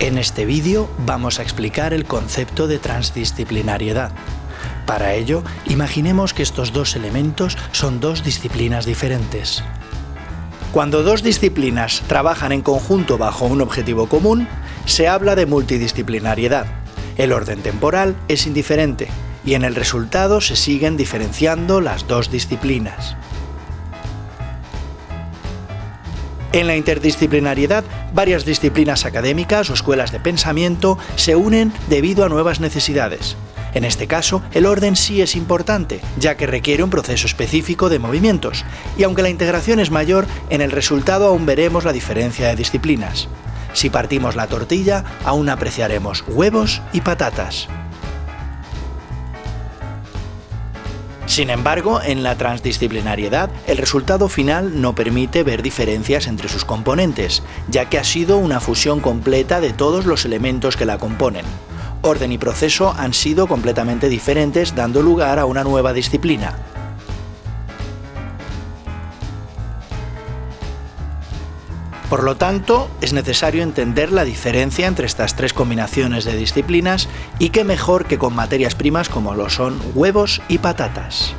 En este vídeo vamos a explicar el concepto de transdisciplinariedad. Para ello, imaginemos que estos dos elementos son dos disciplinas diferentes. Cuando dos disciplinas trabajan en conjunto bajo un objetivo común, se habla de multidisciplinariedad. El orden temporal es indiferente y en el resultado se siguen diferenciando las dos disciplinas. En la interdisciplinariedad, varias disciplinas académicas o escuelas de pensamiento se unen debido a nuevas necesidades. En este caso, el orden sí es importante, ya que requiere un proceso específico de movimientos, y aunque la integración es mayor, en el resultado aún veremos la diferencia de disciplinas. Si partimos la tortilla, aún apreciaremos huevos y patatas. Sin embargo, en la transdisciplinariedad, el resultado final no permite ver diferencias entre sus componentes, ya que ha sido una fusión completa de todos los elementos que la componen. Orden y proceso han sido completamente diferentes, dando lugar a una nueva disciplina, Por lo tanto, es necesario entender la diferencia entre estas tres combinaciones de disciplinas y qué mejor que con materias primas como lo son huevos y patatas.